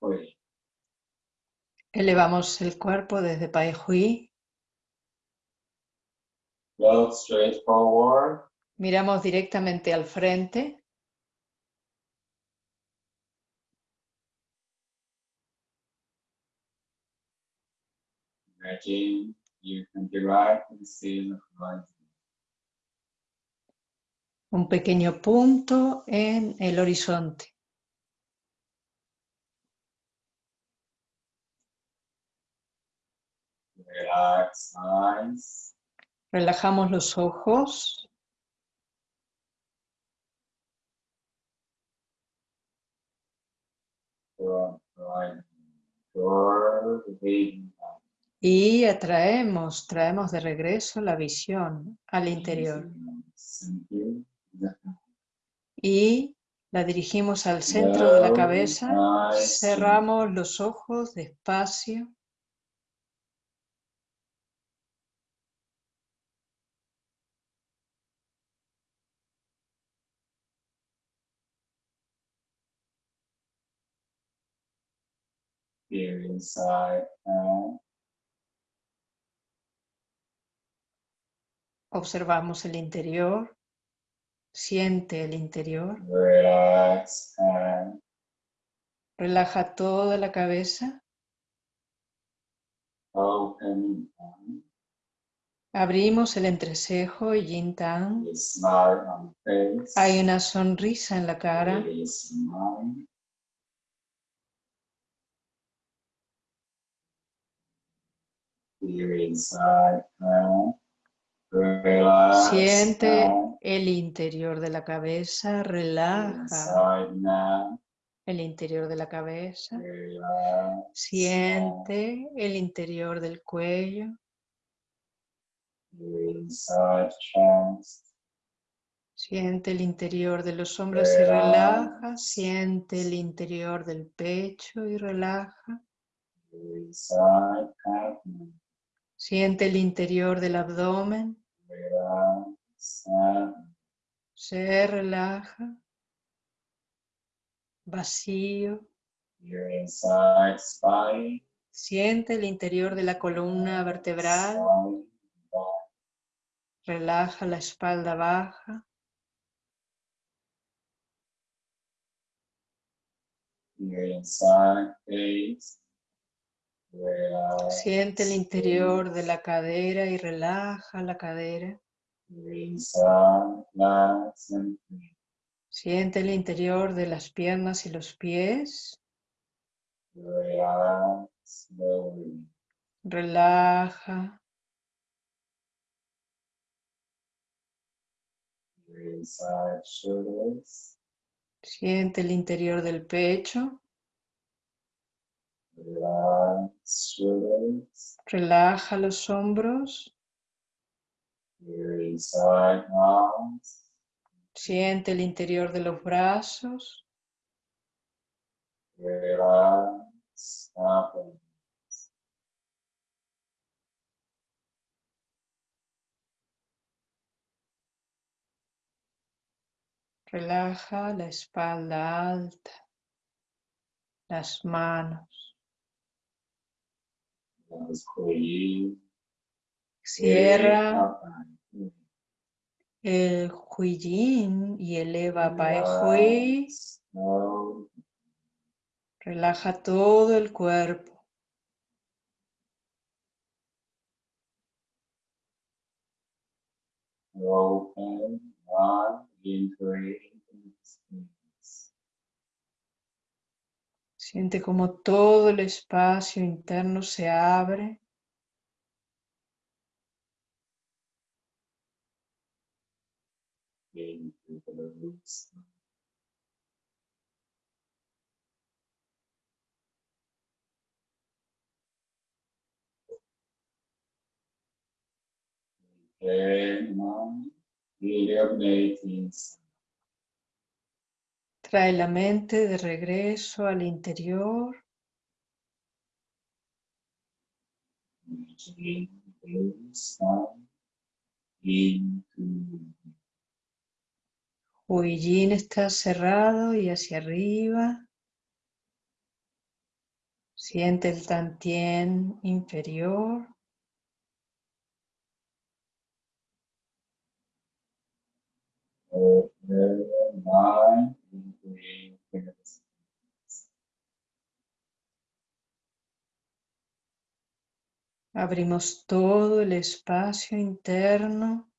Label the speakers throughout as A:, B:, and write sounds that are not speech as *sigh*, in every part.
A: hui.
B: Elevamos el cuerpo desde Pai Hui.
A: Look straight forward.
B: Miramos directamente al frente.
A: Imagine you can directly see the horizon.
B: Un pequeño punto en el horizonte. Relajamos los ojos. Y atraemos, traemos de regreso la visión al interior. Y la dirigimos al centro de la cabeza. Cerramos los ojos despacio.
A: Feel inside
B: Observamos el interior. Siente el interior.
A: relax
B: Relaja toda la cabeza.
A: open
B: Abrimos el entrecejo y yin
A: face.
B: Hay una sonrisa en la cara.
A: A smile. Feel inside and relax
B: Siente el interior de la cabeza. Relaja el interior de la cabeza. Siente el interior del cuello. Siente el interior de los hombros y relaja. Siente el interior del pecho y relaja. Siente el interior del abdomen. Se relaja. Vacío. Siente el interior de la columna vertebral. Relaja la espalda baja. Siente el interior de la cadera y relaja la cadera. Siente el interior de las piernas y los pies. Relaja. Siente el interior del pecho. Relaja los hombros. Siente el interior de los brazos. Relaja la espalda alta. Las manos. Cierra
A: and
B: el huillín y eleva Pai Hui. Relaja todo el cuerpo.
A: Open one space.
B: Siente como todo el espacio interno se abre.
A: the roots. Okay, now illuminating
B: Trae la mente de regreso al interior. Huillín está cerrado y hacia arriba. Siente el tantien inferior. Abrimos todo el espacio interno.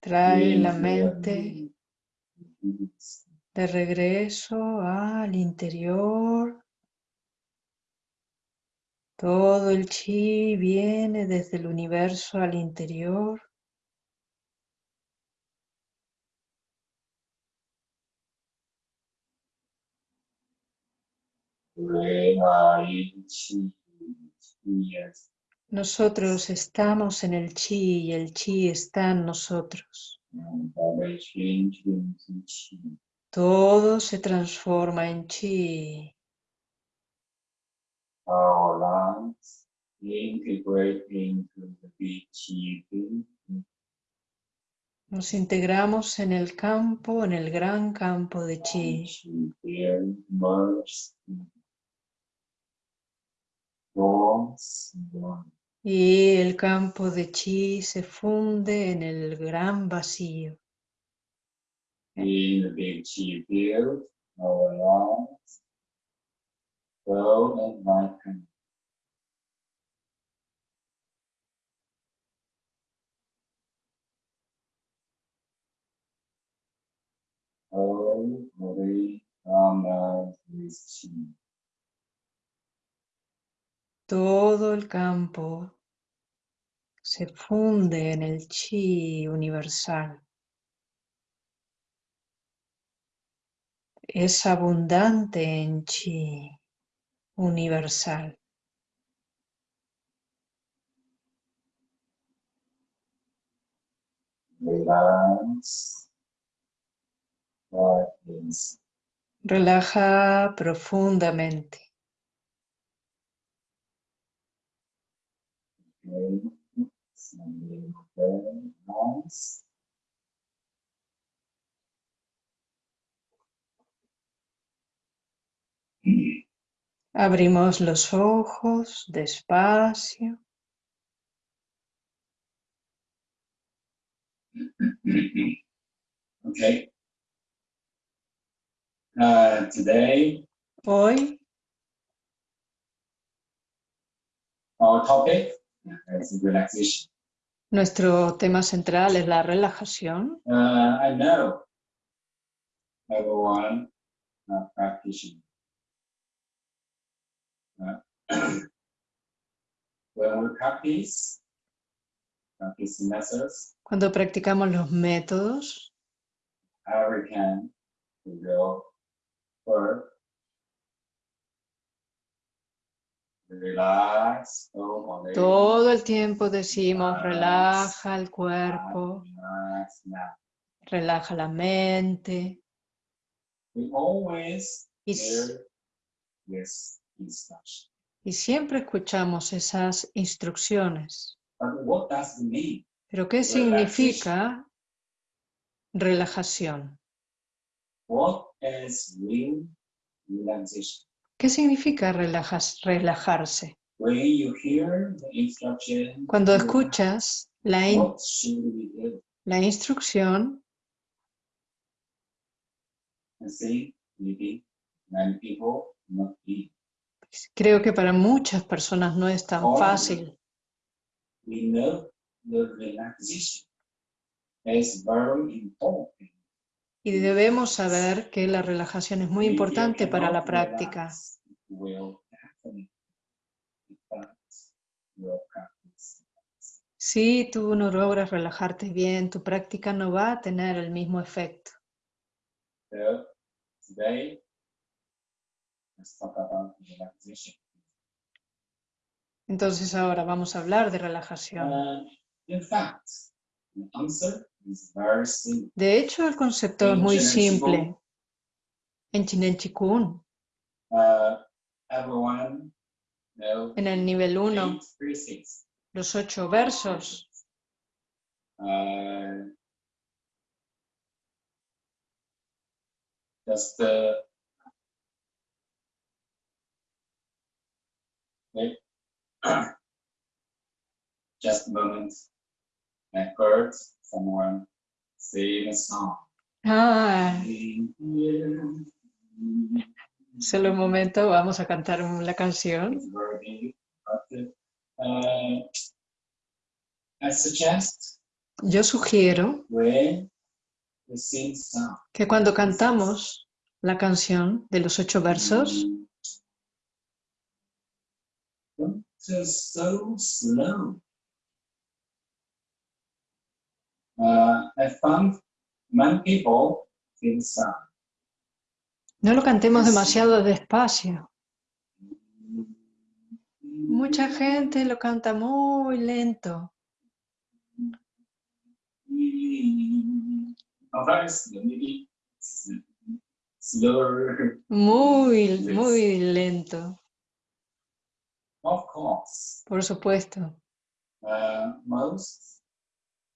B: Trae la mente de regreso al interior. Todo el chi viene desde el universo al interior. Nosotros estamos en el chi y el chi está en nosotros. Todo se transforma en chi.
A: Our lungs integrate into the big chi field.
B: Nos integramos en el campo, en el gran campo de chi. Y el campo de chi se funde en el gran vacío.
A: In the big chi grow and chi.
B: Todo el campo se funde en el chi universal. Es abundante en chi universal.
A: Relax.
B: Relaja profundamente.
A: Okay. Something very nice.
B: Abrimos los ojos despacio. *clears throat*
A: Okay. Uh, today,
B: Hoy
A: our topic is relaxation.
B: nuestro tema central es la relajación.
A: Uh, I know everyone uh, practicing. Uh, when we practice, practice methods,
B: Cuando practicamos los métodos, todo el tiempo decimos relaja el cuerpo, relaja la mente. Y, y siempre escuchamos esas instrucciones. Pero ¿qué significa relajación? ¿Qué significa relajas- relajarse? Cuando escuchas la, in- la instrucción, creo que para muchas personas no es tan fácil.
A: We know the relaxation is very important.
B: Y debemos saber que la relajación es muy importante para la práctica. Si tú no logras relajarte bien, tu práctica no va a tener el mismo efecto.
A: So today, let's talk about relaxation.
B: Entonces ahora vamos a hablar de relajación.
A: Uh, in fact, the answer is very simple.
B: De hecho, el concepto es muy simple. En Chinen Chikung,
A: Uh, everyone
B: en el nivel 1,
A: eight phrases.
B: los ocho versos.
A: Uh, just uh, wait. *clears throat* just a moment. I heard someone sing a song.
B: Ah, solo un momento, vamos a cantar la canción.
A: Uh, I suggest
B: Yo sugiero que cuando cantamos la canción de los ocho versos,
A: Go so slow. Uh, I found many people sing song.
B: no lo cantemos demasiado despacio. Mucha gente lo canta muy lento. Muy, muy lento,
A: Of course,
B: por supuesto.
A: uh, most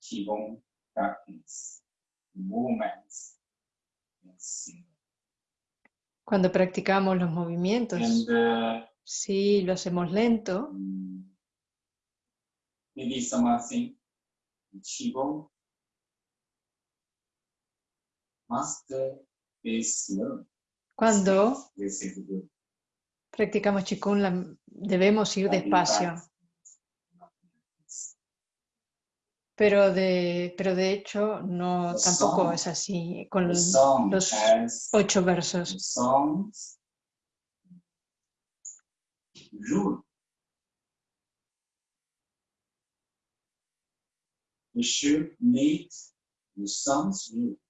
A: Qigong practice movements in.
B: Cuando practicamos los movimientos,
A: And uh,
B: si lo hacemos lento,
A: mm, maybe someone think Qigong must be slow.
B: cuando. Practicamos Qigong la- debemos ir despacio. Pero de, pero de hecho no tampoco es así con los ocho versos.
A: the songs rule.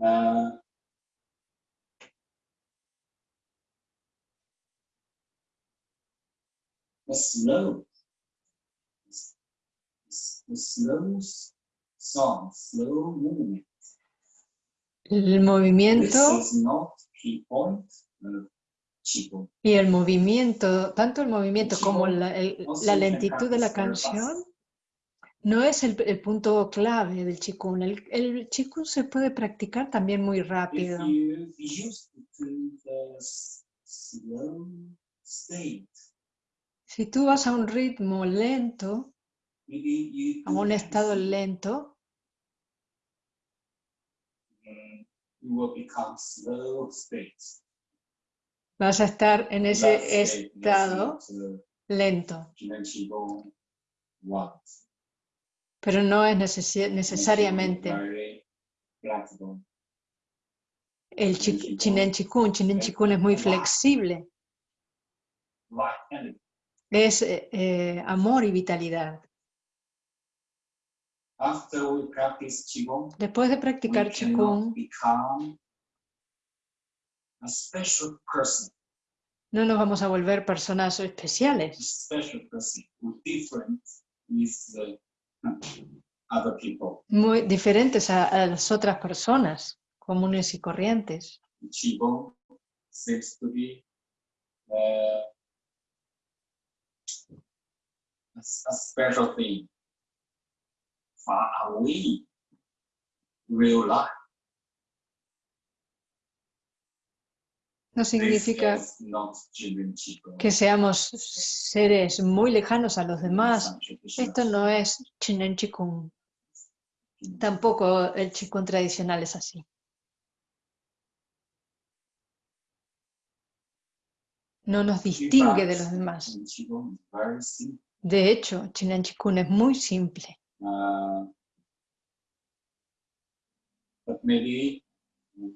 A: Uh, slow, the slow s- song, slow movement.
B: El
A: This
B: movimiento
A: is not key point of Qigong.
B: y el movimiento, tanto el movimiento como la, el- lentitud de la canción no es el, el punto clave del Qigong. El, el Qigong se puede practicar también muy rápido. Si tú vas a un ritmo lento, a un estado lento,
A: you will become slow state.
B: vas a estar en ese estado
A: uh,
B: lento. Pero no es
A: is
B: necesariamente el chi- Chinen Chikun. Chinen Chikun es muy flexible. Es eh, eh, amor y vitalidad.
A: After we practice Qigong,
B: Después de practicar
A: become a special person,
B: no nos vamos a volver personas especiales,
A: people.
B: muy diferentes a, a las otras personas comunes y corrientes.
A: Qigong seems to be uh, a, s- a special thing far away real life.
B: No significa que seamos seres muy lejanos a los demás. Esto no es Chinen Chikun.
A: Qigong.
B: Tampoco el Chikun tradicional es así. No nos
A: In
B: distingue de los demás. De hecho, Chinen Chikun es muy simple.
A: Uh, but maybe mm,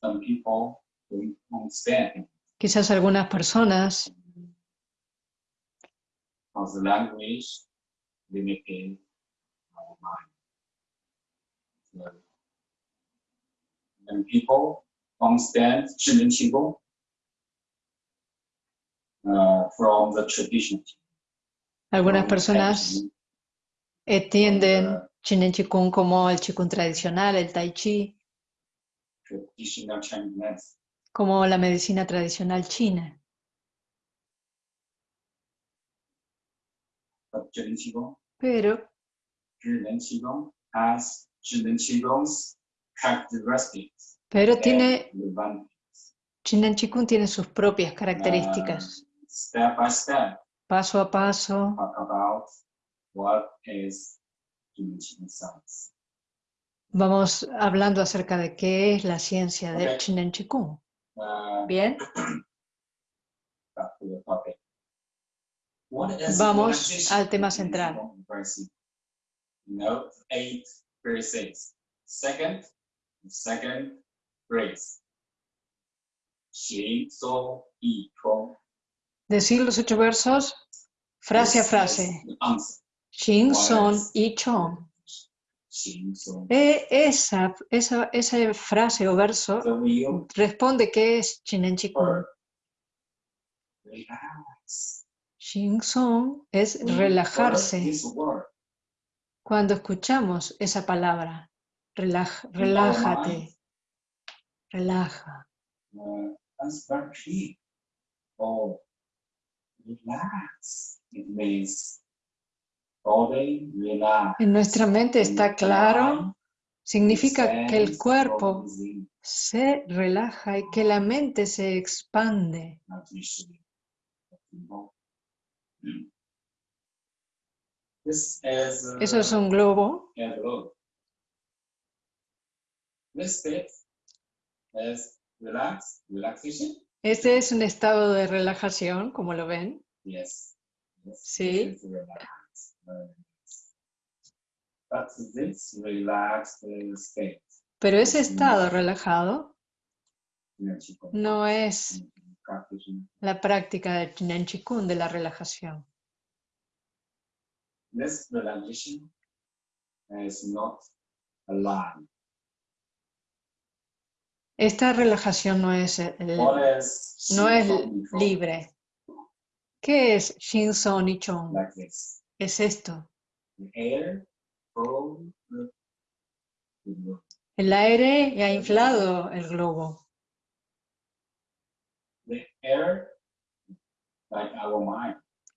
A: some people don't understand
B: Quizás algunas personas,
A: the language limited our mind. So, when people understand Zhiren Qigong uh, from the tradition,
B: algunas personas entienden Chinen Chikun como el Chikun tradicional, el Tai Chi, como la medicina tradicional china. Pero. Pero tiene. Chinen Chikun tiene sus propias características.
A: Step by step,
B: Paso a paso, vamos hablando acerca de qué es la ciencia del
A: Ok.
B: Chinen Chikun.
A: Uh,
B: Bien, *clears throat* Vamos al tema central.
A: Note 8, verse 6. Second, second phrase. Xing So Yi Chong.
B: Decir los ocho versos frase a
A: is
B: frase.
A: What
B: Son y Chong. E- esa, esa, esa frase o verso responde qué es Chinen Chikun.
A: word. Relax.
B: Xing Son es relajarse. Cuando escuchamos esa palabra, relaj- relájate, relaja. En nuestra mente está claro, significa que el cuerpo se relaja y que la mente se expande. Eso es un globo.
A: a globe. This state relax, relaxation.
B: Este es un estado de relajación, como lo ven.
A: Yes. yes
B: Sí.
A: this relaxed state,
B: Pero ese estado relajado no es
A: practicing
B: la práctica de Chinen Chikun de la relajación.
A: this relaxation is not alive.
B: Esta relajación no es, el-
A: What is
B: no es libre. ¿Qué es Shin Son y Chong?
A: Like this.
B: Es esto. El aire ha inflado el globo.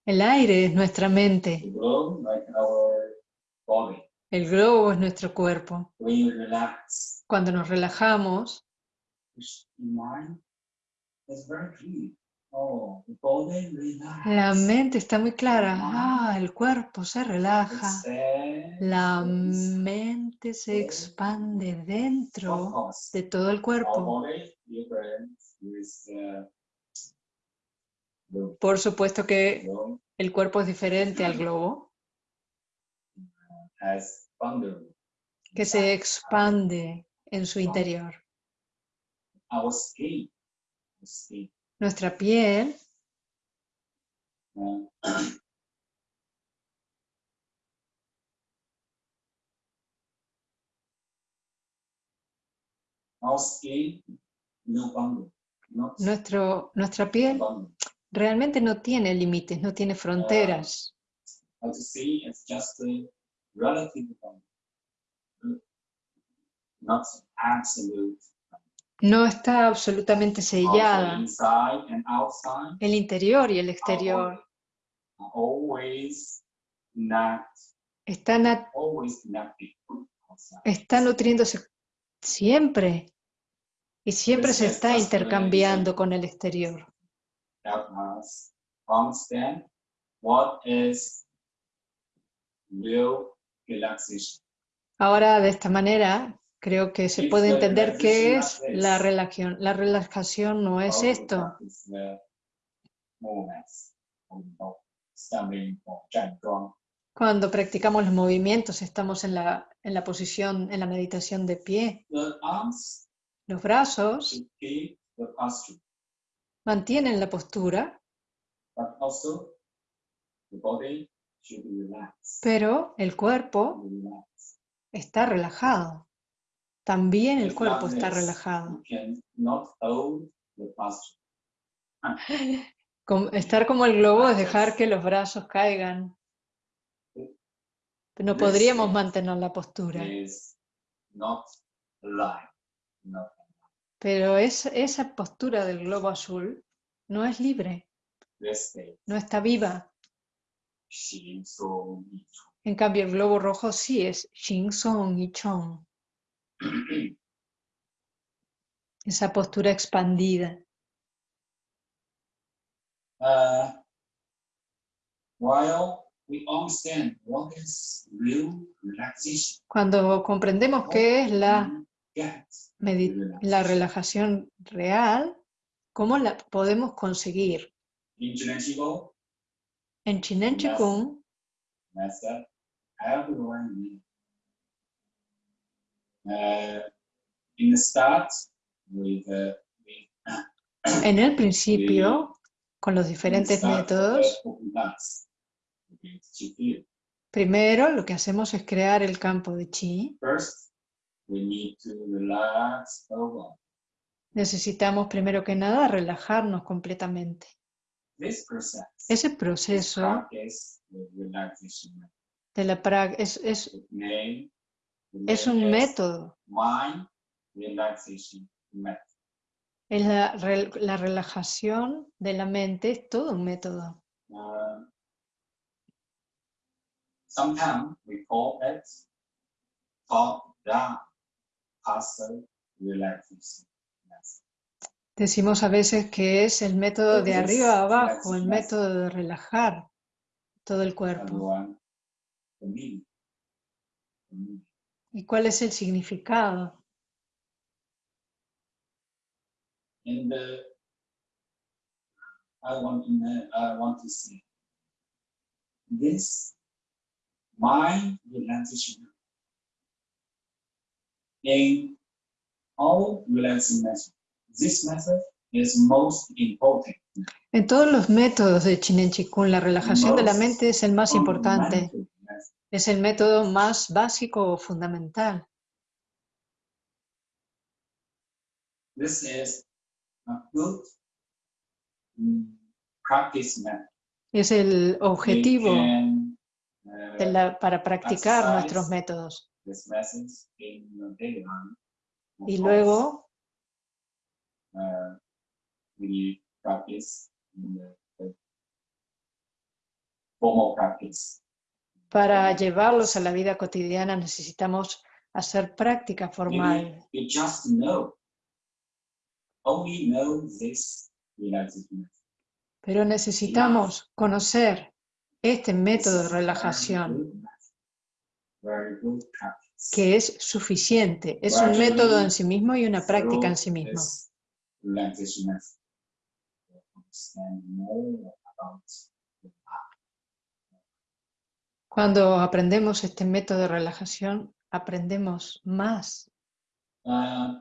B: El aire es nuestra mente. El globo es nuestro cuerpo. Cuando nos relajamos, la mente está muy clara. Ah, el cuerpo se relaja. La mente se expande dentro de todo el cuerpo. Por supuesto que el cuerpo es diferente al globo, que se expande en su interior.
A: Our skin, skin,
B: Nuestra piel.
A: Uh, our skin, no boundary, not
B: Nuestro, nuestra piel realmente no tiene límites, no tiene fronteras.
A: How to see it's just a relative boundary, not absolute.
B: No está absolutamente sellada. El interior y el exterior. Están, a- están nutriéndose siempre. Y siempre se está intercambiando con el exterior. Ahora, de esta manera, creo que se puede entender qué es la relación. La relajación no es esto. Cuando practicamos los movimientos, estamos en la, en la posición, en la meditación de pie. Los brazos mantienen la postura, pero el cuerpo está relajado. También el cuerpo está relajado. *laughs* Estar como el globo es dejar que los brazos caigan. No podríamos mantener la postura. Pero es, esa postura del globo azul no es libre, no está viva. En cambio, el globo rojo sí es Xing Song y Chong, esa postura expandida.
A: Uh, while we understand what is real relaxation,
B: Cuando comprendemos qué es la, la relajación real, ¿cómo la podemos conseguir?
A: in
B: En Chinen. Chikung,
A: myself, everyone need. Uh, in the start, with, uh, with *coughs*
B: en el principio, con los diferentes
A: uh,
B: métodos, primero lo que hacemos es crear el campo de Chi.
A: First, we need to relax over.
B: Necesitamos primero que nada relajarnos completamente.
A: This process
B: Ese proceso
A: method.
B: de la prac es, es, es un método, es la, la relajación de la mente, es todo un método.
A: Uh, sometimes we call it top down passive relaxation. method.
B: Decimos a veces que es el método de arriba a abajo, el método de relajar todo el cuerpo. ¿Y cuál es el significado?
A: And uh, I want to know, I want to say this in all relaxing methods. This method is most important.
B: En todos los métodos de Chinen Chikung, la relajación de la mente es el más importante,
A: method.
B: Es el método más básico o fundamental.
A: This is a good mm, practice method.
B: Es el objetivo
A: can, uh,
B: de la- para practicar nuestros métodos. Y luego,
A: uh, we practice in the, the formal practice.
B: Para llevarlos a la vida cotidiana necesitamos hacer práctica formal.
A: Maybe you just know, only know this relaxation.
B: Pero necesitamos conocer este método de relajación que es suficiente. Es un método en sí mismo y una práctica en sí mismo.
A: this Relaxation method. you Understand more about the
B: Cuando aprendemos este método de relajación, aprendemos más.
A: Uh,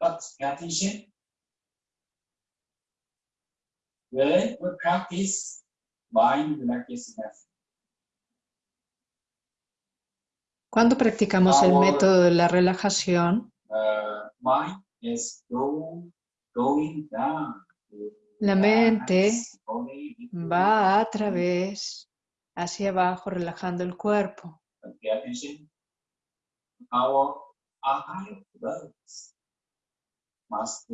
A: we practice mind relaxation method,
B: Cuando practicamos el método de la relajación,
A: uh, mind is go, going down. to
B: La mente va a través hacia abajo, relajando el cuerpo.
A: But Pay attention. Our eyebrows must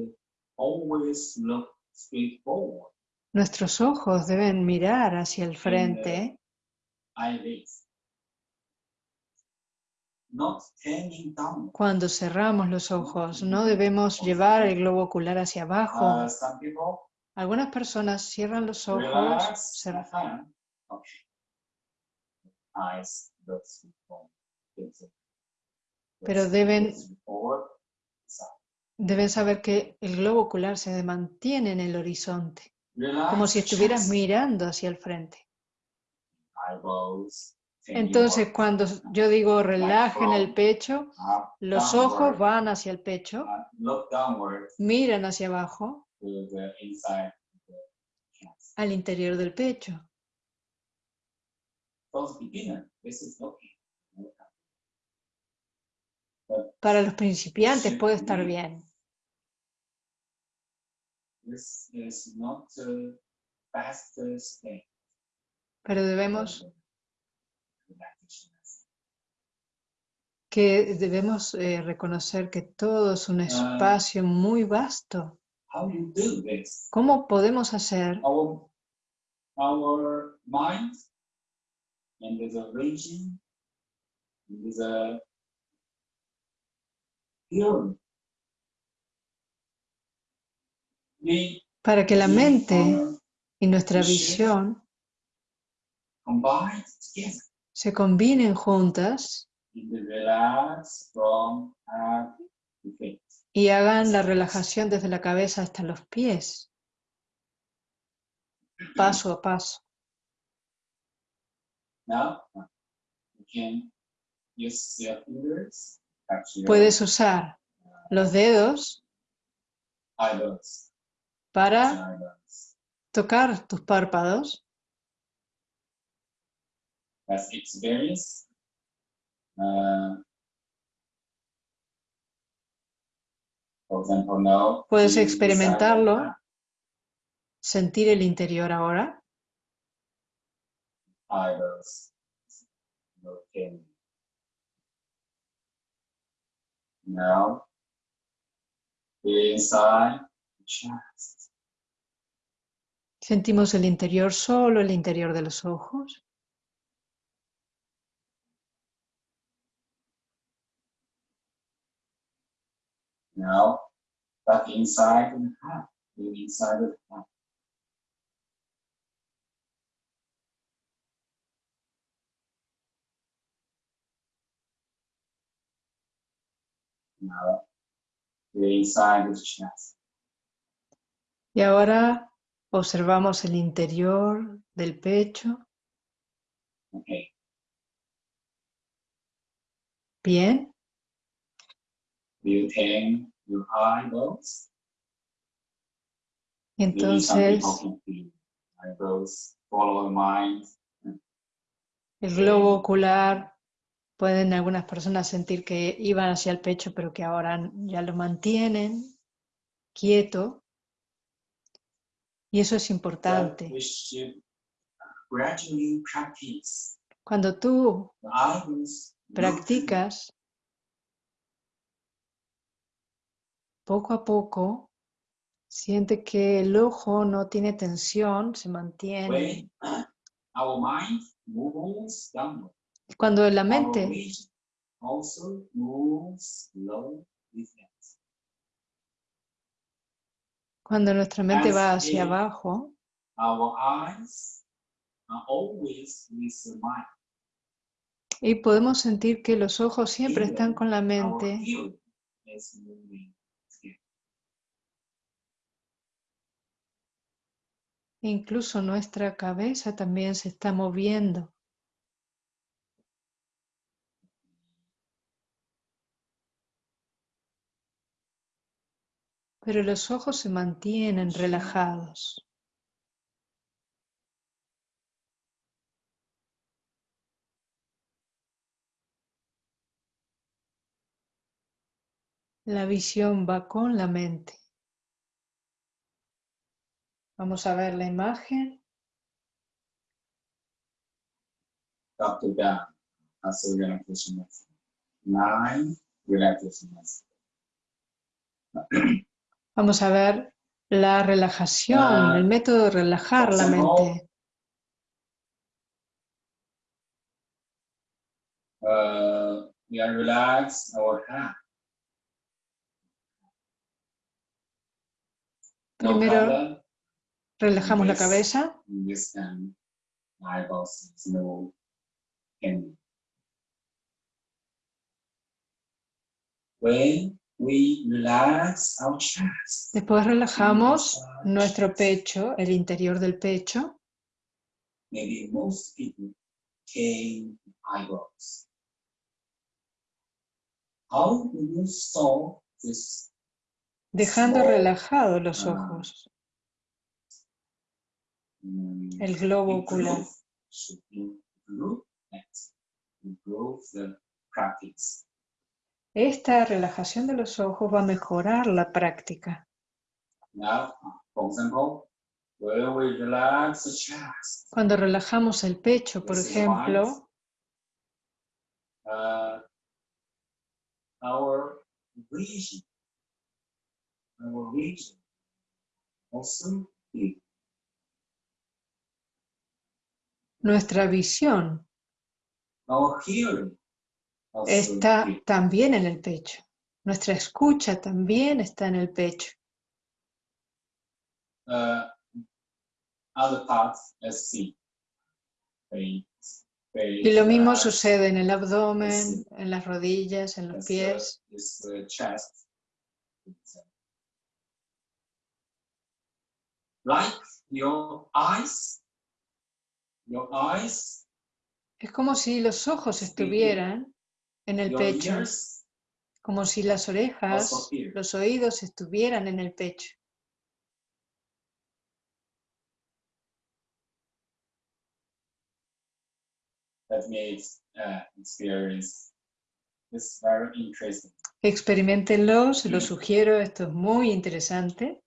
A: always look straight forward.
B: Nuestros ojos deben mirar hacia el frente. Cuando cerramos los ojos, no debemos llevar el globo ocular hacia abajo.
A: People
B: Algunas personas cierran los ojos,
A: relax
B: cer-
A: the hand. Okay. Eyes look straight forward. It's a-
B: Pero
A: it's-
B: deben- deben saber que el globo ocular se mantiene en el horizonte, como si estuvieras mirando hacia el frente. Entonces, cuando yo digo relajen el pecho,
A: up,
B: los ojos van hacia el pecho,
A: downward.
B: miran hacia abajo, al interior del pecho.
A: Beginner.
B: Para los principiantes puede estar bien,
A: This is not the fastest thing.
B: pero debemos que debemos eh, reconocer que todo es un espacio muy vasto. ¿Cómo podemos hacer
A: Our, our mind and there's a region, and there's a hearing. We
B: para que la mente y nuestra visión se combinen juntas y hagan la relajación desde la cabeza hasta los pies, paso a paso?
A: Now you can use your fingers, touch your
B: Puedes usar los dedos para tocar tus párpados.
A: As uh, for example, now
B: Puedes experimentarlo. sentir el interior ahora.
A: Now, inside the chest.
B: Sentimos el interior, solo el interior de los ojos.
A: Now, back inside the heart, inside the heart. Inside.
B: Y ahora observamos el interior del pecho.
A: Okay.
B: Bien.
A: You your eyeballs.
B: Entonces
A: follow the mind.
B: el globo ocular, pueden algunas personas sentir que iban hacia el pecho, pero que ahora ya lo mantienen quieto. Y eso es importante. Cuando tú practicas, poco a poco, siente que el ojo no tiene tensión, se mantiene. Cuando la mente. Cuando nuestra mente va hacia abajo,
A: Our eyes are always with the mind.
B: y podemos sentir que los ojos siempre están con la mente, incluso nuestra cabeza también se está moviendo. Pero los ojos se mantienen relajados. La visión va con la mente. Vamos a ver la imagen.
A: The relaxation method. Nine relaxation.
B: Vamos a ver la relajación, el método de relajar la mente.
A: Uh, we are relax our hand.
B: Primero relajamos la cabeza.
A: When we relax our chest,
B: después relajamos nuestro pecho, el interior del pecho, dejando relajados los ojos,
A: mm,
B: el globo ocular. Esta relajación de los ojos va a mejorar la práctica.
A: Now, for example, when we relax the chest,
B: Cuando relajamos el pecho, por ejemplo,
A: uh, our vision, our vision. Also big.
B: Nuestra visión.
A: Our hearing. also
B: está también en el pecho. Nuestra escucha también está en el pecho.
A: Uh, other parts, let's see. Face, face,
B: Y lo mismo sucede en el abdomen, en las rodillas, en los pies.
A: uh, chest. It's, uh, Like your eyes, your eyes,
B: Es como si los ojos estuvieran en el pecho, como si las orejas, los oídos estuvieran en el pecho.
A: uh.
B: Experimentenlo, se lo sugiero, esto es muy interesante.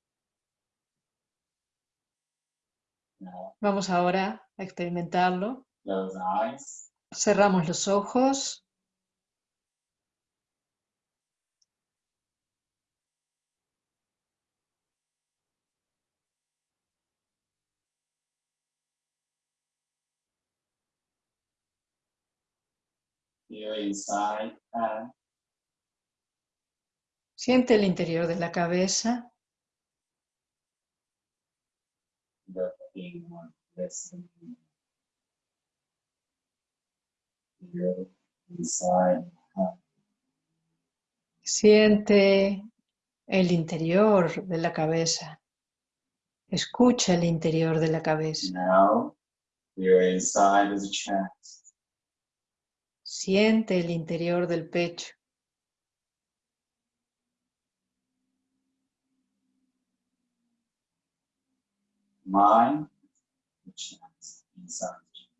B: Vamos ahora a experimentarlo. Cerramos los ojos.
A: Inside and
B: Siente el interior de la cabeza.
A: the listening. Inside
B: Siente el interior de la cabeza. Escucha el interior de la cabeza.
A: now feel inside the chest.
B: Siente el interior del pecho.
A: Mind.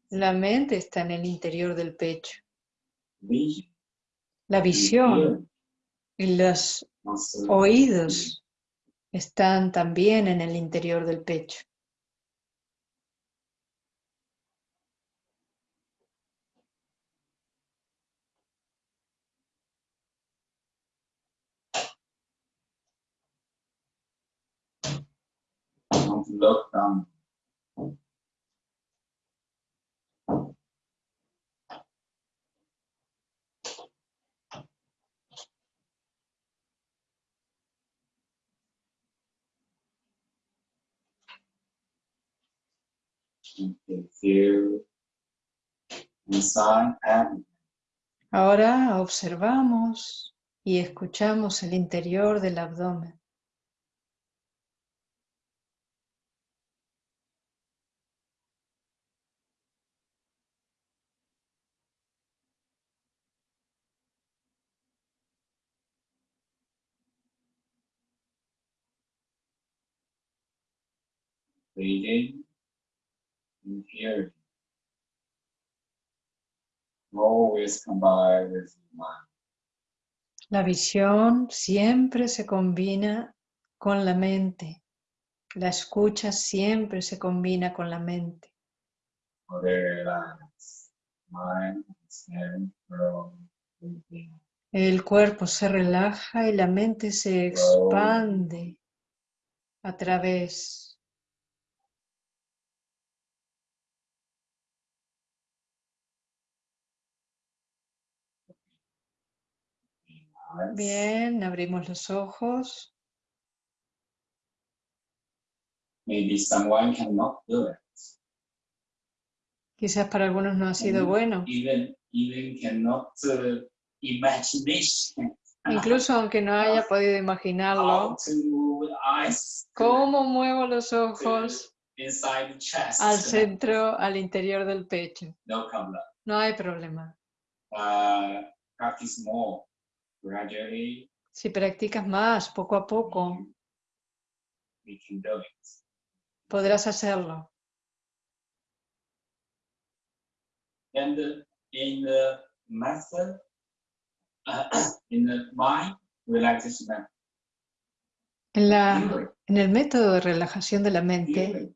B: La mente está en el interior del pecho. La visión y los oídos están también en el interior del pecho.
A: Don't look down. You can feel inside and
B: Ahora observamos y escuchamos el interior del abdomen.
A: Breathing and hearing. Always combine with mind.
B: La visión siempre se combina con la mente. La escucha siempre se combina con la mente. El cuerpo se relaja y la mente se expande a través. Bien, abrimos los ojos.
A: Maybe someone cannot do it.
B: Quizás para algunos no ha sido bueno.
A: Even even cannot uh, imagination.
B: Incluso aunque no haya podido imaginarlo, ¿cómo muevo los ojos al centro, al interior del pecho?
A: No
B: hay problema.
A: Uh, practice more gradually.
B: Si practicas más, poco a poco,
A: it.
B: podrás hacerlo.
A: And uh, in the method, in the mind relaxation
B: En, la, en el método de relajación de la mente,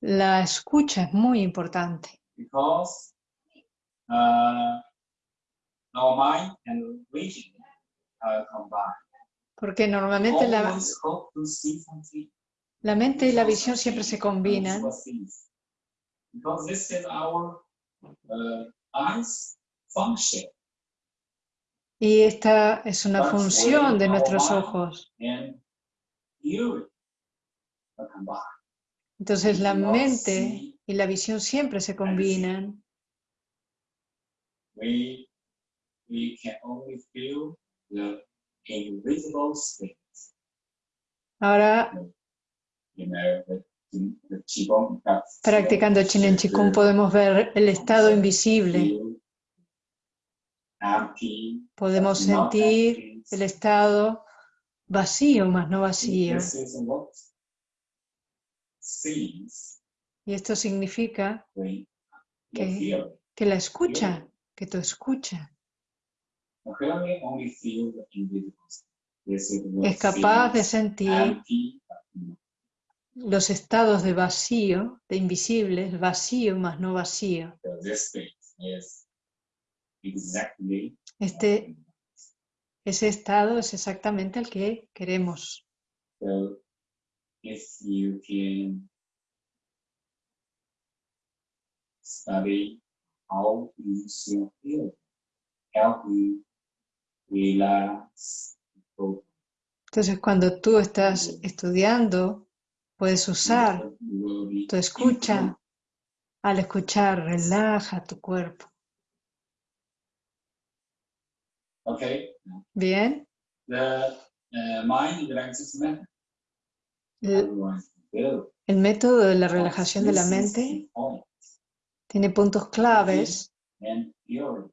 B: la escucha es muy importante.
A: because uh, and vision are combined.
B: Porque normalmente la, la mente y la visión siempre se combinan.
A: Because this is our uh, eyes function
B: Y esta es una función de nuestros ojos. Entonces la mente y la visión siempre se combinan.
A: We, we can only feel the invisible things.
B: Ahora,
A: You know, the, the Qigong practice.
B: practicando Chinen Chikung, podemos ver el estado invisible. Podemos sentir el estado vacío más no vacío. Y esto significa Que- que la escucha, que tu escucha, es capaz de sentir los estados de vacío, de invisibles, vacío más no vacío. Este, ese estado es exactamente el que queremos.
A: study how you feel, help you
B: Entonces, cuando tú estás estudiando, puedes usar tu escucha. Al escuchar, relaja tu cuerpo.
A: Okay,
B: Bien,
A: the uh, mind
B: el, el método de la relajación de la mente tiene puntos claves.
A: and your.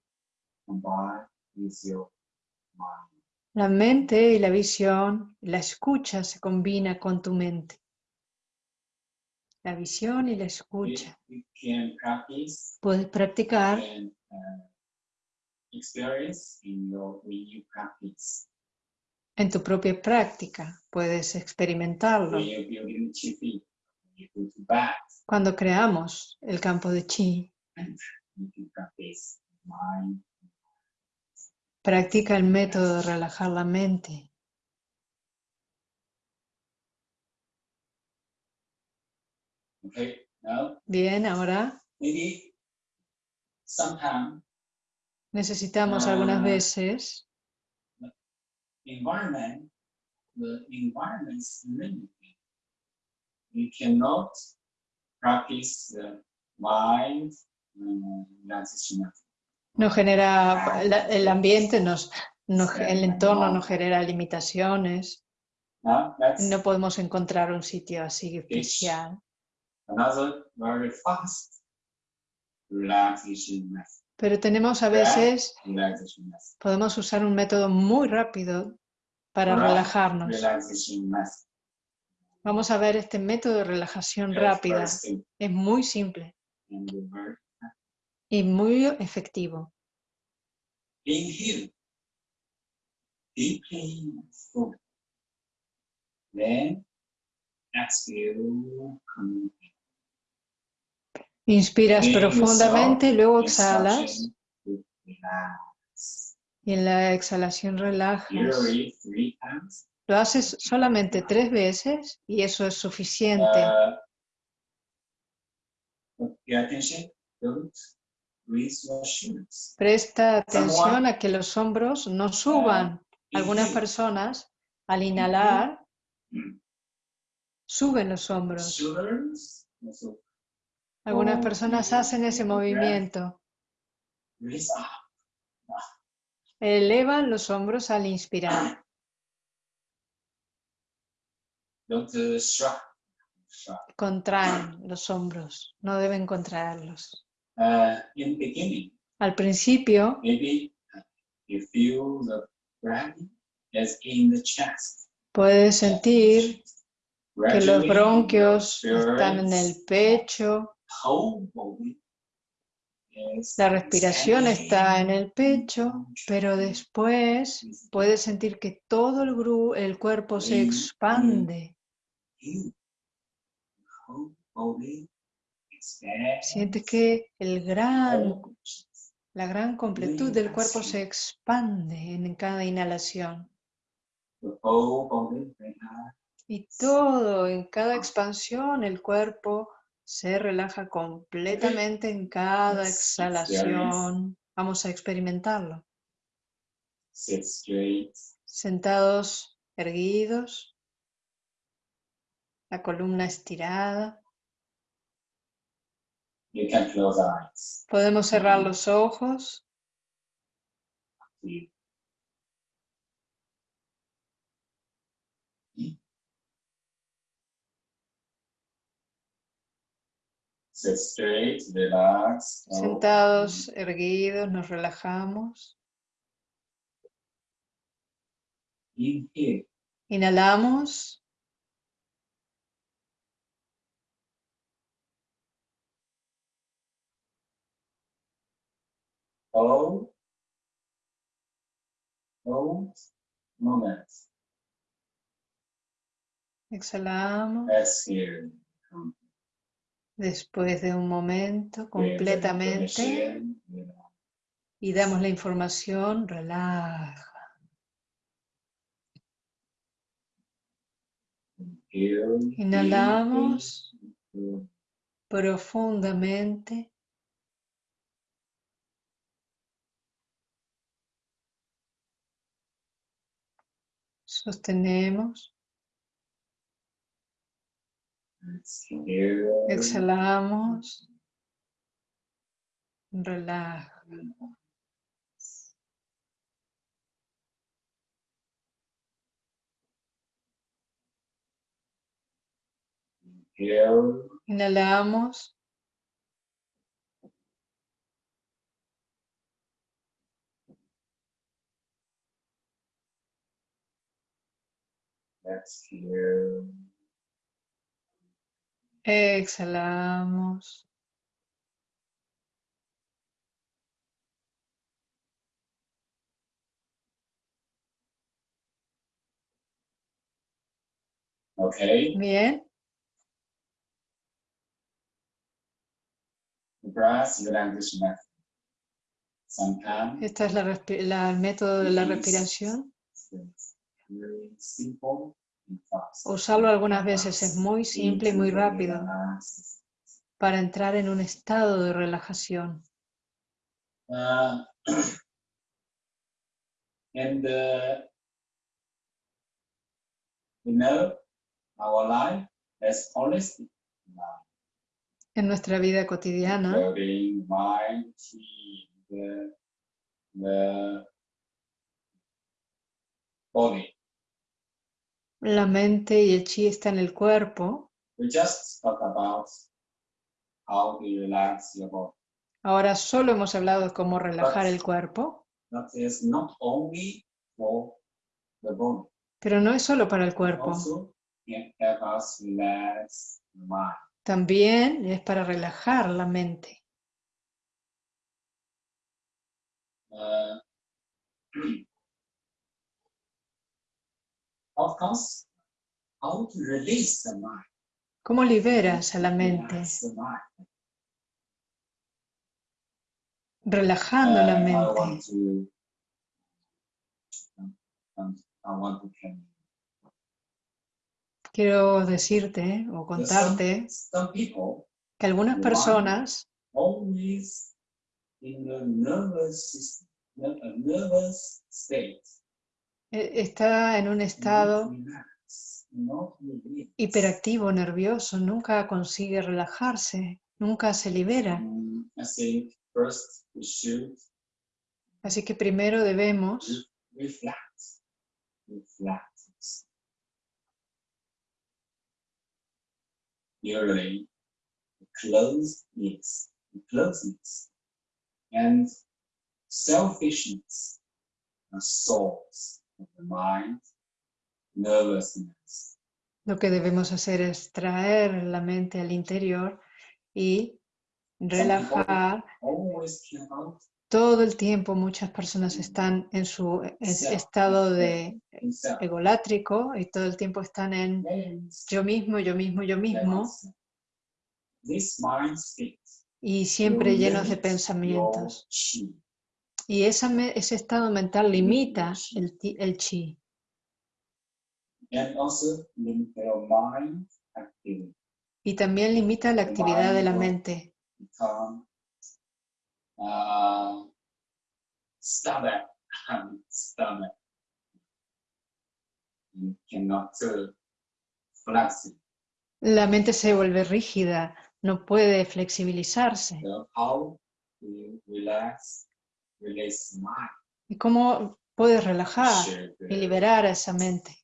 B: La mente y la visión, la escucha se combina con tu mente. La visión y la escucha. Puedes practicar
A: practice.
B: en tu propia práctica, puedes experimentarlo. Cuando creamos el campo de chi,
A: you can practice mind.
B: Practica el método de relajar la mente.
A: Okay, now
B: Bien, ahora
A: maybe sometime
B: necesitamos algunas
A: Ah.
B: veces
A: environment, the environment's limited. You cannot practice the mind uh, relaxation
B: nos genera, la- el ambiente, nos, nos- el entorno nos genera limitaciones. No podemos encontrar un sitio así especial. Pero tenemos a veces, podemos usar un método muy rápido para relajarnos. Vamos a ver este método de relajación rápida. Es muy simple y muy efectivo.
A: Then
B: Inspiras
A: in.
B: profundamente luego exhalas. y en la exhalación relajas. Lo haces solamente tres veces y eso es suficiente.
A: Uh,
B: Presta atención a que los hombros no suban. Algunas personas al inhalar
A: Mm.
B: suben los hombros. Algunas personas hacen ese movimiento. Elevan los hombros al inspirar. Contraen los hombros. No deben contraerlos.
A: Uh, in beginning,
B: Al principio
A: maybe uh, you feel the breath is in the chest.
B: puedes sentir que los bronquios están en el pecho, la respiración está en el pecho, pero después puedes sentir que todo el, gru- el cuerpo se expande. Sientes que el gran, La gran completud del cuerpo se expande en cada inhalación. Y todo, en cada expansión, el cuerpo se relaja completamente en cada exhalación. Vamos a experimentarlo. Sentados, erguidos, la columna estirada.
A: You can close eyes.
B: Podemos cerrar los ojos.
A: Sit straight, relax.
B: Sentados, erguidos, nos relajamos.
A: Inhale.
B: Inhalamos.
A: Hold. Hold. Moment.
B: Exhalamos.
A: Exhale.
B: Después de un momento, completamente. Y damos la información. Relaja. Inhalamos profundamente. Sostenemos. Exhalamos. Relaja.
A: Inhale.
B: Exhalamos.
A: Okay.
B: Bien. Este es la la- el método de la respiración.
A: it's very simple and fast.
B: Usarlo algunas veces es muy simple y muy rápido para entrar en un estado de relajación.
A: Uh, and uh, you know, our life is holistic life,
B: En nuestra vida cotidiana,
A: including mind, chi, the, the body.
B: La mente y el chi están en el cuerpo.
A: We just talk about how to relax your body.
B: Ahora solo hemos hablado de cómo relajar el cuerpo,
A: That is not only for the body,
B: pero no es solo para el cuerpo.
A: also can help us relax the mind.
B: También es para relajar la mente.
A: Uh, *clears throat* of course, how to release the mind.
B: ¿Cómo liberas a la mente?
A: Relax the mind.
B: Relajando la mente. Quiero decirte o contarte que algunas personas está en un estado hiperactivo, nervioso, nunca consigue relajarse, nunca se libera. Así que primero debemos
A: and selfishness are source of the mind, nervousness.
B: Lo que debemos hacer es traer la mente al interior y relajar. Todo el tiempo. Muchas personas están en su es- estado de egolátrico y todo el tiempo están en yo mismo, yo mismo, yo mismo. Y siempre llenos de pensamientos. Y esa me- ese estado mental limita el, el chi y también limita la actividad de la mente. *laughs*
A: It.
B: La mente se vuelve rígida, no puede flexibilizarse.
A: Relax?
B: ¿Y cómo puedes relajar y liberar a esa mente?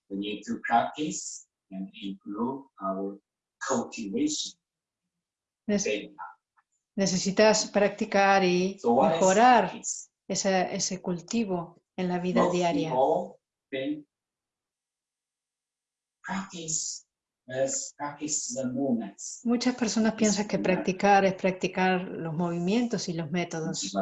B: Necesitas practicar y mejorar ese, ese cultivo en la vida diaria. Muchas personas piensan que practicar es practicar los movimientos y los métodos.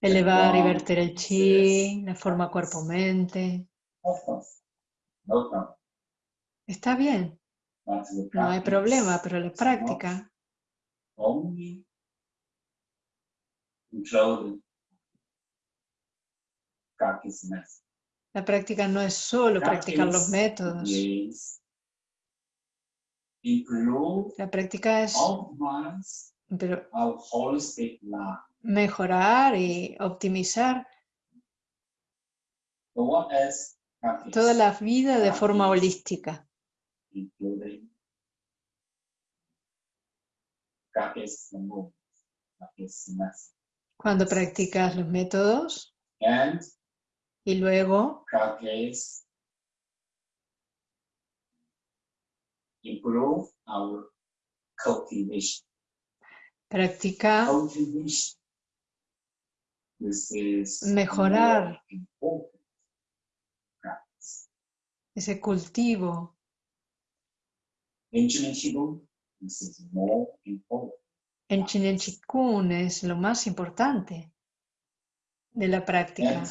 B: Elevar y verter el chi, la forma cuerpo-mente. Está bien, no hay problema, pero la práctica. La práctica no es solo practicar los métodos. La práctica es pero mejorar y optimizar toda la vida de forma holística. Cuando practicas los métodos y luego
A: improve our cultivation.
B: Practica
A: Cultivation. This is
B: Mejorar. ese cultivo. En Chinen Chikun es lo más importante de la práctica,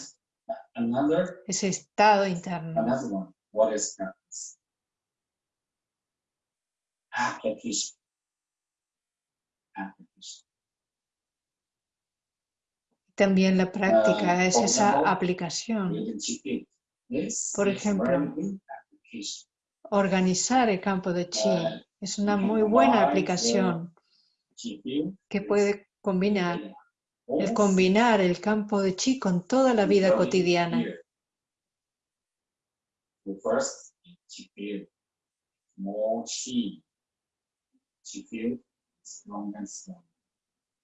A: another,
B: ese estado interno.
A: one, what is practice? Application.
B: También la práctica
A: Ah,
B: es esa aplicación. Por ejemplo. Organizar el campo de chi
A: Ah,
B: es una muy buena aplicación que puede combinar el combinar el campo de chi con toda la vida cotidiana.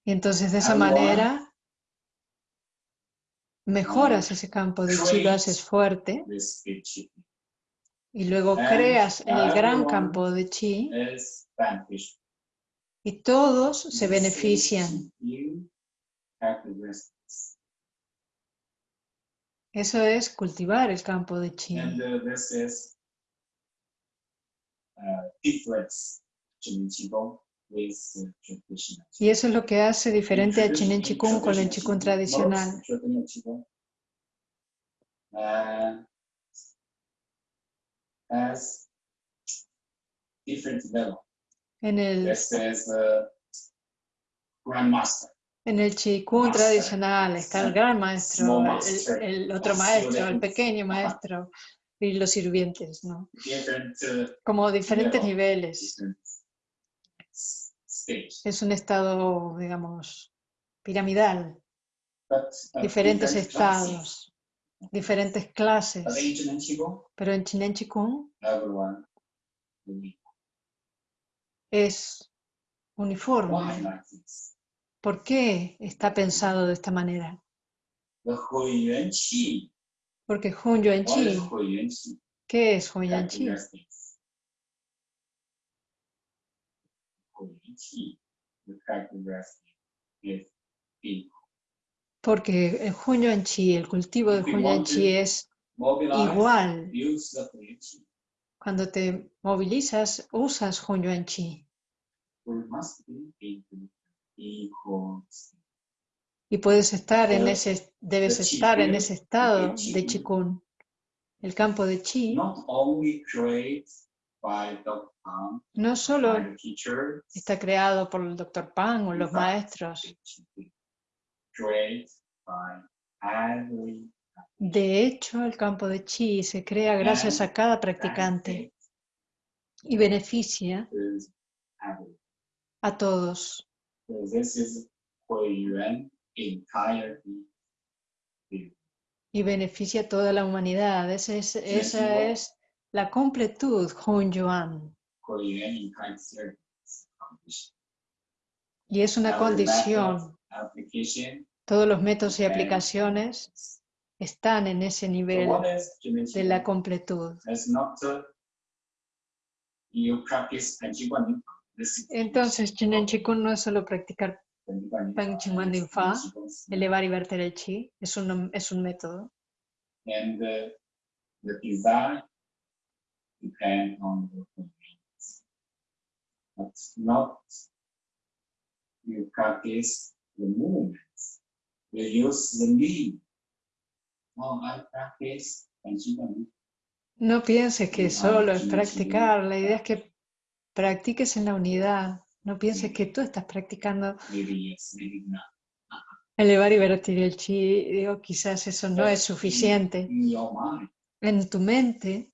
B: Y entonces de esa manera mejoras ese campo de chi, lo haces fuerte. Y luego creas el gran campo de chi. y todos se benefician. Eso es cultivar el campo de chi. Y eso es lo que hace diferente a Chinen Chikung con el Chikung tradicional. En el, en el Chikung tradicional está el gran maestro, el, el otro maestro, el pequeño maestro y los sirvientes, ¿no?
A: different
B: Como diferentes niveles. Es un estado, digamos, piramidal,
A: But, uh,
B: diferentes
A: different classes.
B: estados, diferentes clases. Pero en Chinen Chikung
A: will
B: es uniforme. ¿Por qué está pensado de esta manera? Porque Hun Yuan Chi? ¿qué es Hun Yuan Chi?
A: Qi, the characteristic is being
B: Porque el Hun Yuan Chi, el cultivo de Hun Yuan Chi es igual. Cuando te movilizas, usas Hun Yuan Chi.
A: We must be in equal state.
B: Y puedes estar en ese, debes estar en ese estado de Chikun. El campo de Chi No solo está creado por el doctor Pan o los maestros, de hecho el campo de chi se crea gracias a cada practicante y beneficia a todos. Y beneficia a toda la humanidad. Esa es, esa es la completud, Hun Yuan. Y es una condición. Todos los métodos y aplicaciones están en ese nivel de la completud.
A: Uh,
B: Entonces, Chinen Chikun no es solo practicar
A: and you want to-
B: Pang Ching Wan Fa, elevar y verter el chi, es un, es un método.
A: And uh, the design depend on the convenience. But not you practice the movements. You use the knee. Oh, I practice and you want
B: No pienses que solo es practicar, la idea es que practiques en la unidad. No pienses que tú estás practicando elevar y verter el chi. Digo, quizás eso no es suficiente.
A: Your
B: En tu mente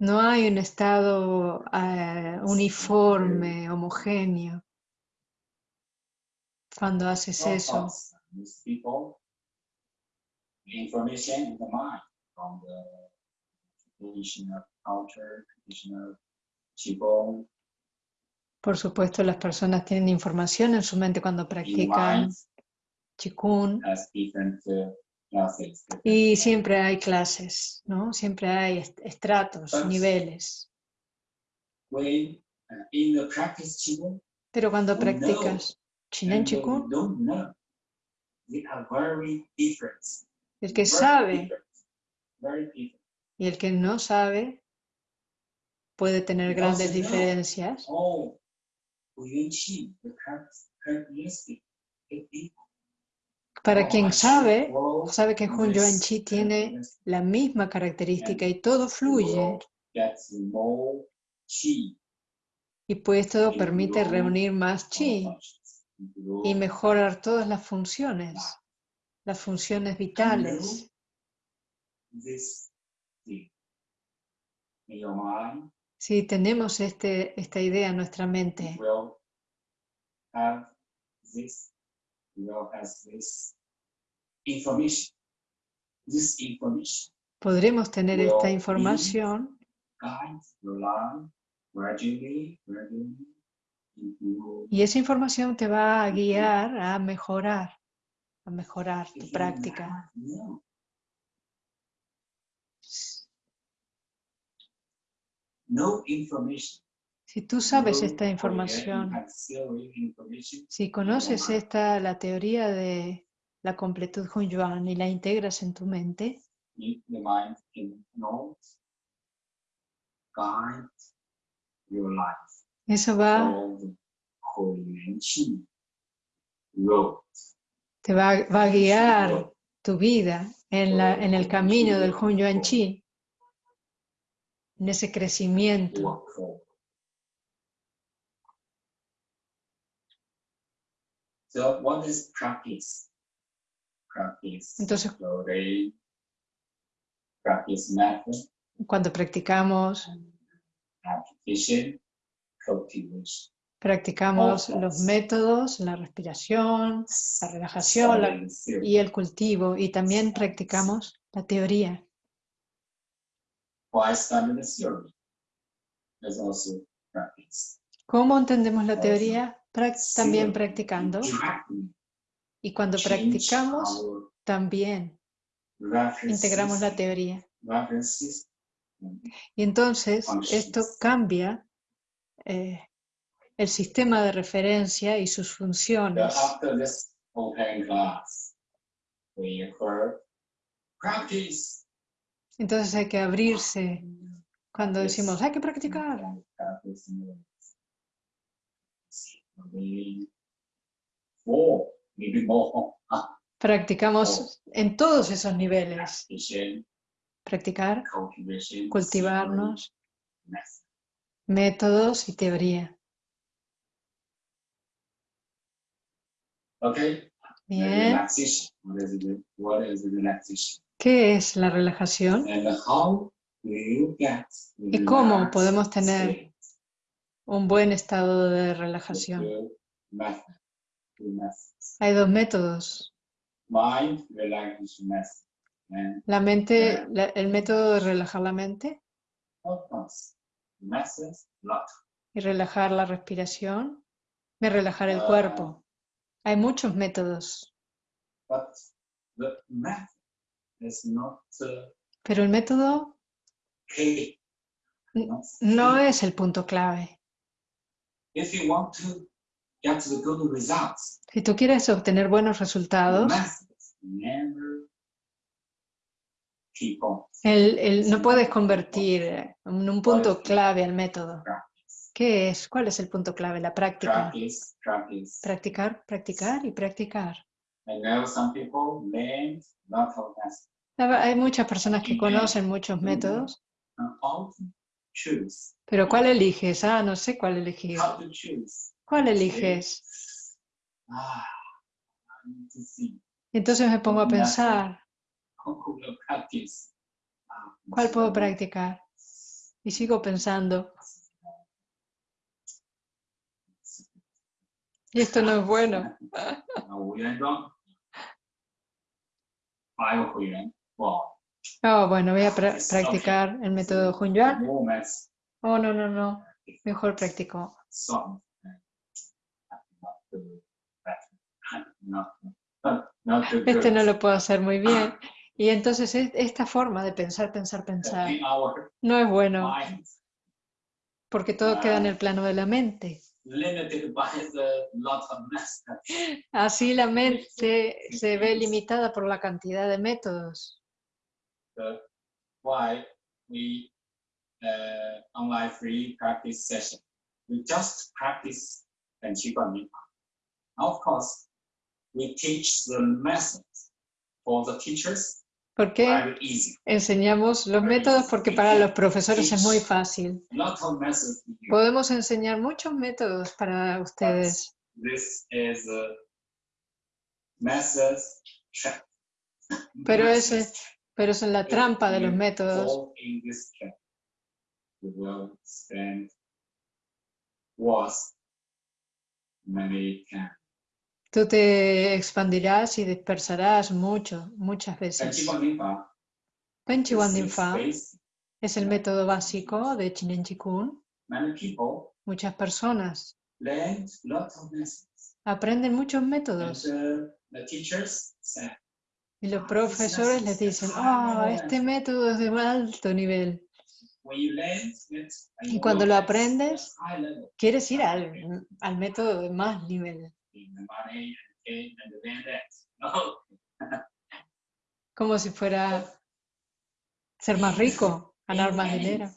A: no
B: hay un estado eh, uniforme, homogéneo. Cuando haces eso, por supuesto, las personas tienen información en su mente cuando practican. Qigong
A: uh,
B: y siempre hay clases, ¿no? Siempre hay est- estratos, niveles.
A: When uh, in the practice qigong,
B: Pero cuando practicas Chinen
A: and they
B: Chikun,
A: don't know. They are very different.
B: el que
A: very
B: sabe
A: different, Very different.
B: y el que no sabe puede tener
A: Because
B: grandes diferencias.
A: Oh,
B: Para quien sabe, sabe que Hun Yuan Chi tiene la misma característica y todo fluye. Y pues todo permite reunir más chi y mejorar todas las funciones, las funciones vitales. Si tenemos este, esta idea en nuestra mente,
A: this information. This information
B: podremos tener esta información. y esa información te va a guiar a mejorar, a mejorar tu práctica.
A: no information
B: Si tú sabes esta información, si conoces esta, la teoría de la completud Hun Yuan y la integras en tu mente, eso va, te va, va a guiar tu vida en, la, en el camino del Hun Yuan Chi, en ese crecimiento.
A: walk forward. So what is practice? Practice.
B: Entonces-
A: so they practice method,
B: Cuando practicamos, practicamos los métodos, la respiración la relajación, la- y el cultivo, y también practicamos la teoría.
A: Why study the theory? There's also practice.
B: ¿Cómo entendemos la teoría? Prac- también practicando. Y cuando practicamos, también integramos la teoría. Y entonces esto cambia eh, el sistema de referencia y sus funciones. Entonces hay que abrirse cuando decimos, hay que practicar.
A: Practice. Maybe Four, maybe more. Ah,
B: Practicamos en todos esos niveles. Practicar, cultivarnos, métodos y teoría. Bien. ¿Qué es la relajación? ¿Y cómo podemos tener? Un buen estado de relajación. Hay dos métodos. La mente, la- el método de relajar la mente y relajar la respiración y relajar el
A: Ah.
B: cuerpo. Hay muchos métodos,
A: uh,
B: pero el método no es el punto clave.
A: If you want to get the good results,
B: Si tú quieres obtener buenos resultados,
A: method never keep on
B: el, el- no puedes convertir en un punto clave al método. ¿Qué es? ¿Cuál es el punto clave? La práctica.
A: Practice, practice.
B: Practicar, practicar y practicar. Hay muchas personas que conocen muchos métodos,
A: how to choose?
B: pero ¿cuál eliges? Ah, no sé cuál elegir.
A: How to choose?
B: ¿Cuál eliges?
A: Ah.
B: Entonces me pongo a pensar?
A: Ah,
B: ¿cuál puedo practicar? Y sigo pensando, y esto no es bueno. *laughs* Oh, bueno, voy a practicar el método Hunyuan. Oh, no, no, no. Mejor practico. Este no lo puedo hacer muy bien. Y entonces esta forma de pensar, pensar, pensar no es bueno porque todo queda en el plano de la mente. Así la mente se ve limitada por la cantidad de métodos.
A: The why we uh, online free practice session. We just practice and Of course, we teach the methods for the teachers
B: ¿Por qué enseñamos los métodos? Porque para los profesores es muy fácil. Podemos enseñar muchos métodos para ustedes,
A: This is a methods trap.
B: pero, ese, pero es en la trampa de los métodos. Tú te expandirás y dispersarás mucho, muchas veces. Panchi
A: Dinfa
B: es el método básico de Chinen Chikun. Muchas personas aprenden muchos métodos y los profesores les dicen, ah, este método es de alto nivel. Y cuando lo aprendes,
A: level
B: Quieres ir al, al método de más nivel, *laughs* como si fuera ser más rico, ganar más dinero.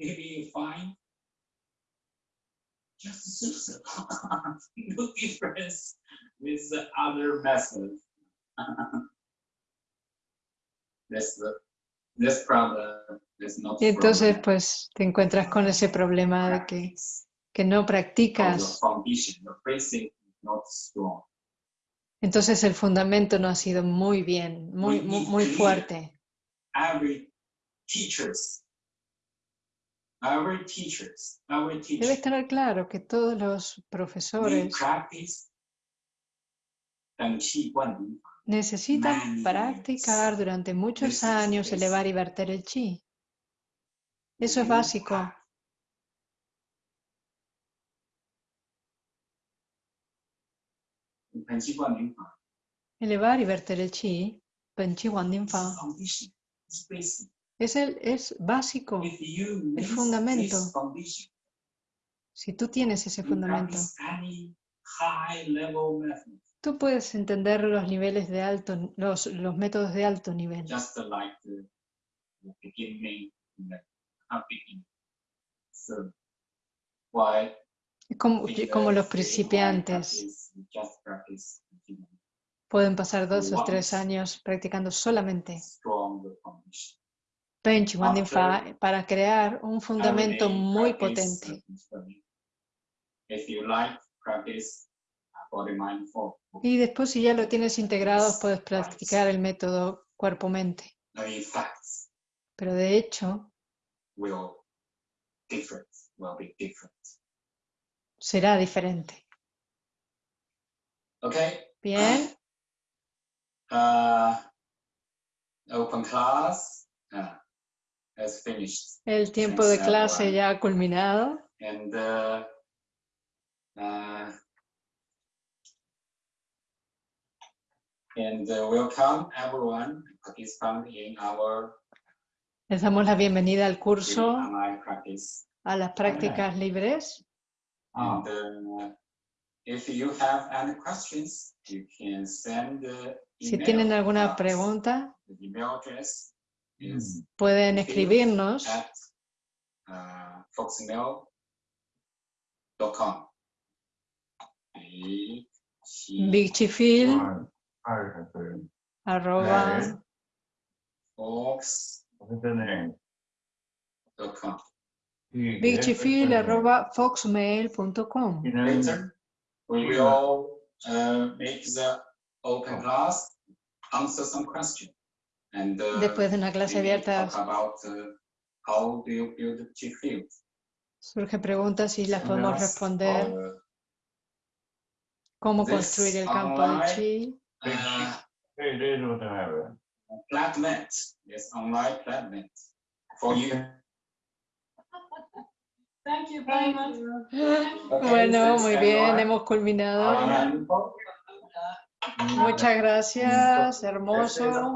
A: maybe you find just *laughs* no difference with the other methods. This this problem is not
B: Y entonces
A: problem.
B: pues te encuentras con ese problema de que, que no practicas, entonces el fundamento no ha sido muy bien, muy, muy, muy fuerte.
A: Teacher,
B: tener claro que todos los profesores Necesitan practicar durante muchos años elevar y verter el chi. Eso es básico. Elevar y verter el chi, es, el, es básico,
A: el
B: fundamento. Si tú tienes ese fundamento, tú puedes entender los niveles de alto, los, los métodos de alto nivel,
A: just like the, the beginning, the beginning. So, why
B: como, como los
A: in
B: principiantes. pueden pasar dos o tres años practicando solamente.
A: After
B: para crear un fundamento muy potente. Y después si ya lo tienes integrado, puedes practicar el método cuerpo-mente. Pero de hecho, será diferente. Bien,
A: Uh, *clears throat* open class uh, has finished.
B: el tiempo de
A: Thanks,
B: clase ya ha culminado.
A: and uh, uh, and uh, welcome everyone participant in our
B: Les damos la bienvenida al curso, a las prácticas libres.
A: And uh, if you have any questions, you can send the
B: Si
A: email
B: tienen alguna pregunta, pueden escribirnos.
A: at uh, foxmail.com. Big Chi
B: bigchifil, arroba,
A: fox.com.
C: put the name.
B: bigchifil, arroba foxmail.com.
C: You know,
A: Later, we will uh, make the open class, answer some question. And uh,
B: Después de una clase abierta
A: talk about uh, how do you build Chi field.
B: surgen preguntas y las podemos responder. ¿Cómo construir el campo de chi?
A: Uh, yes, online Flatnet. For *laughs* you.
D: Thank you very much.
B: Bueno,
A: thanks,
B: muy bien, hemos culminado.
A: And-
B: Muchas gracias, hermoso.